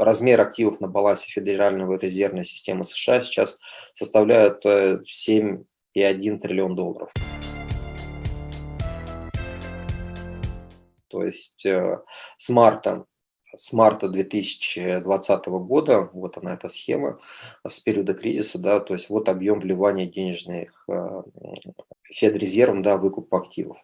размер активов на балансе Федерального резервной системы США сейчас составляет 7,1 э, триллион долларов. То есть э, с марта с марта 2020 года, вот она эта схема, с периода кризиса, да, то есть вот объем вливания денежных э, Федрезервом, да, выкуп активов.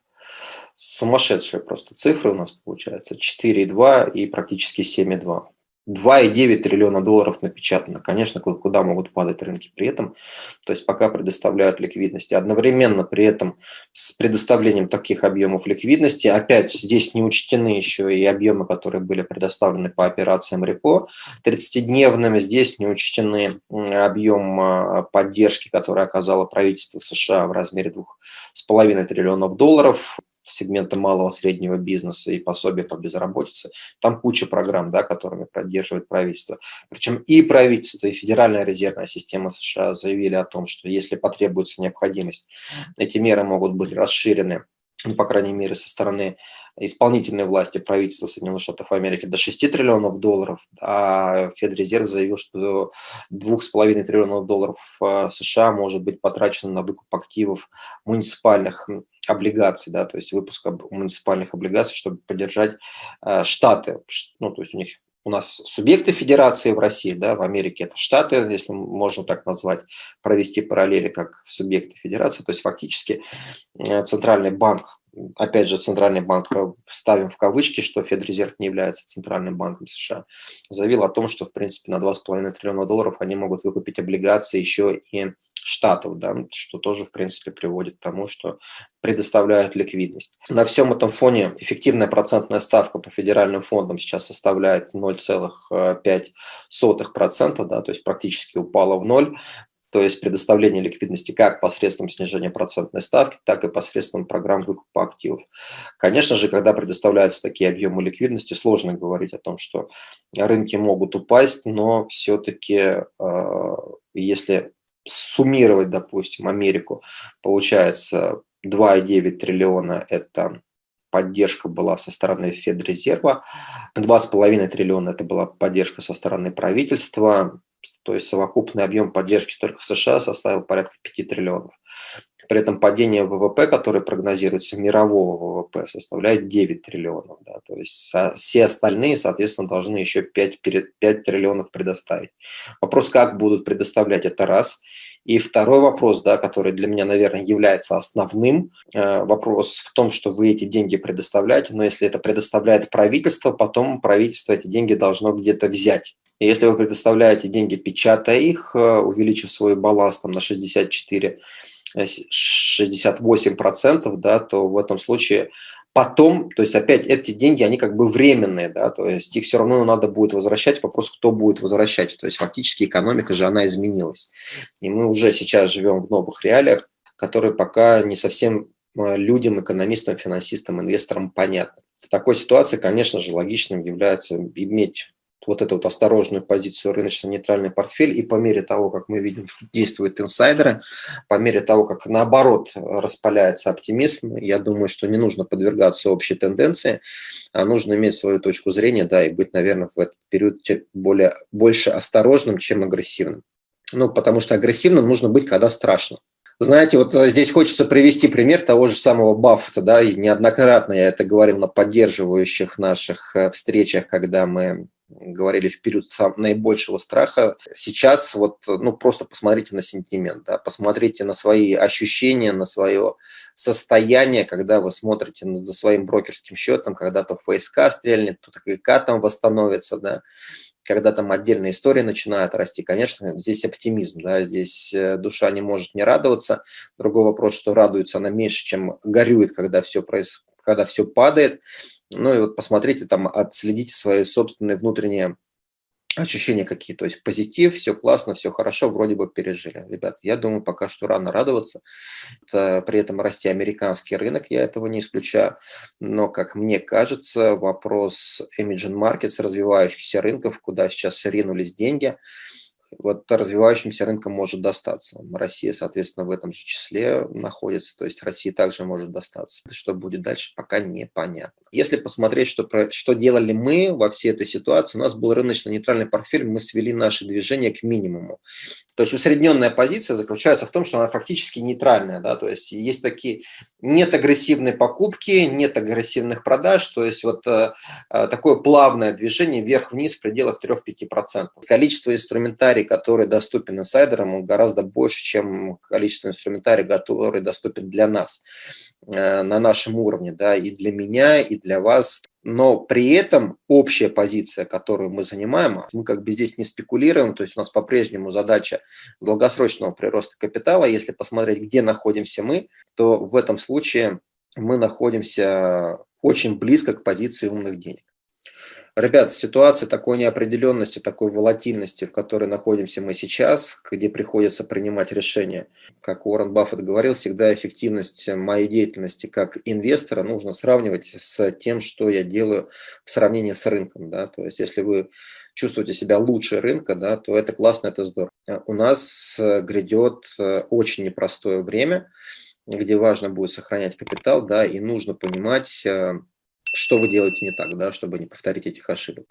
Сумасшедшие просто цифры у нас получается, 4,2 и практически 7,2. 2,9 триллиона долларов напечатано. Конечно, куда могут падать рынки при этом. То есть пока предоставляют ликвидности. Одновременно при этом с предоставлением таких объемов ликвидности, опять здесь не учтены еще и объемы, которые были предоставлены по операциям репо 30-дневными. Здесь не учтены объем а, поддержки, который оказало правительство США в размере 2,5 триллионов долларов сегмента малого среднего бизнеса и пособия по безработице. Там куча программ, да, которыми поддерживает правительство. Причем и правительство, и Федеральная резервная система США заявили о том, что если потребуется необходимость, эти меры могут быть расширены ну, по крайней мере, со стороны исполнительной власти правительства Соединенных Штатов Америки до 6 триллионов долларов, а Федрезерв заявил, что 2,5 триллионов долларов э, США может быть потрачено на выкуп активов муниципальных облигаций, да, то есть выпуска муниципальных облигаций, чтобы поддержать э, штаты. Ну, то есть у них у нас субъекты федерации в России, да, в Америке это штаты, если можно так назвать, провести параллели как субъекты федерации, то есть фактически э, центральный банк опять же, Центральный банк, э, ставим в кавычки, что Федрезерв не является Центральным банком США, заявил о том, что, в принципе, на 2,5 триллиона долларов они могут выкупить облигации еще и штатов, да, что тоже, в принципе, приводит к тому, что предоставляют ликвидность. На всем этом фоне эффективная процентная ставка по федеральным фондам сейчас составляет 0,5%, да, то есть практически упала в ноль то есть предоставление ликвидности как посредством снижения процентной ставки, так и посредством программ выкупа активов. Конечно же, когда предоставляются такие объемы ликвидности, сложно говорить о том, что рынки могут упасть, но все-таки, э, если суммировать, допустим, Америку, получается 2,9 триллиона – это поддержка была со стороны Федрезерва, 2,5 триллиона – это была поддержка со стороны правительства, то есть совокупный объем поддержки только в США составил порядка 5 триллионов. При этом падение ВВП, которое прогнозируется, мирового ВВП, составляет 9 триллионов. Да, то есть все остальные, соответственно, должны еще 5, 5 триллионов предоставить. Вопрос, как будут предоставлять, это раз. И второй вопрос, да, который для меня, наверное, является основным, э, вопрос в том, что вы эти деньги предоставляете, но если это предоставляет правительство, потом правительство эти деньги должно где-то взять. И если вы предоставляете деньги, печатая их, э, увеличив свой баланс там, на 64 68%, э, да, то в этом случае потом, то есть опять эти деньги, они как бы временные, да, то есть их все равно надо будет возвращать, вопрос, кто будет возвращать, то есть фактически экономика же, она изменилась. И мы уже сейчас живем в новых реалиях, которые пока не совсем э, людям, экономистам, финансистам, инвесторам понятны. В такой ситуации, конечно же, логичным является иметь вот эту вот осторожную позицию рыночно-нейтральный портфель, и по мере того, как мы видим, действуют инсайдеры, по мере того, как наоборот распаляется оптимизм, я думаю, что не нужно подвергаться общей тенденции, а нужно иметь свою точку зрения, да, и быть, наверное, в этот период более, больше осторожным, чем агрессивным. Ну, потому что агрессивным нужно быть, когда страшно. Знаете, вот здесь хочется привести пример того же самого Баффета, да, и неоднократно я это говорил на поддерживающих наших э, встречах, когда мы говорили в период наибольшего страха. Сейчас вот, ну, просто посмотрите на сентимент, да, посмотрите на свои ощущения, на свое состояние, когда вы смотрите за своим брокерским счетом, когда то ФСК стрельнет, то КК там восстановится, да, когда там отдельные истории начинают расти, конечно, здесь оптимизм, да, здесь э, душа не может не радоваться. Другой вопрос, что радуется она меньше, чем горюет, когда все, проис... когда все падает. Ну и вот посмотрите там, отследите свои собственные внутренние ощущения какие. То есть позитив, все классно, все хорошо, вроде бы пережили. Ребят, я думаю, пока что рано радоваться. Это, при этом расти американский рынок, я этого не исключаю. Но, как мне кажется, вопрос emerging markets, развивающихся рынков, куда сейчас ринулись деньги, вот развивающимся рынкам может достаться. Россия, соответственно, в этом же числе находится, то есть Россия также может достаться. Что будет дальше, пока непонятно. Если посмотреть, что, что делали мы во всей этой ситуации, у нас был рыночно-нейтральный портфель, мы свели наши движения к минимуму. То есть усредненная позиция заключается в том, что она фактически нейтральная, да, то есть есть такие, нет агрессивной покупки, нет агрессивных продаж, то есть вот э, э такое плавное движение вверх-вниз в пределах 3-5%. Количество инструментарий, который доступен инсайдерам, гораздо больше, чем количество инструментарий, который доступен для нас э, на нашем уровне, да, и для меня, и для вас. Но при этом общая позиция, которую мы занимаем, мы как бы здесь не спекулируем, то есть у нас по-прежнему задача долгосрочного прироста капитала. Если посмотреть, где находимся мы, то в этом случае мы находимся очень близко к позиции умных денег. Ребят, ситуация такой неопределенности, такой волатильности, в которой находимся мы сейчас, где приходится принимать решения, как Уоррен Баффет говорил, всегда эффективность моей деятельности как инвестора нужно сравнивать с тем, что я делаю в сравнении с рынком. Да? То есть если вы чувствуете себя лучше рынка, да, то это классно, это здорово. У нас грядет э, очень непростое время, где важно будет сохранять капитал, да, и нужно понимать, э, что вы делаете не так, да, чтобы не повторить этих ошибок.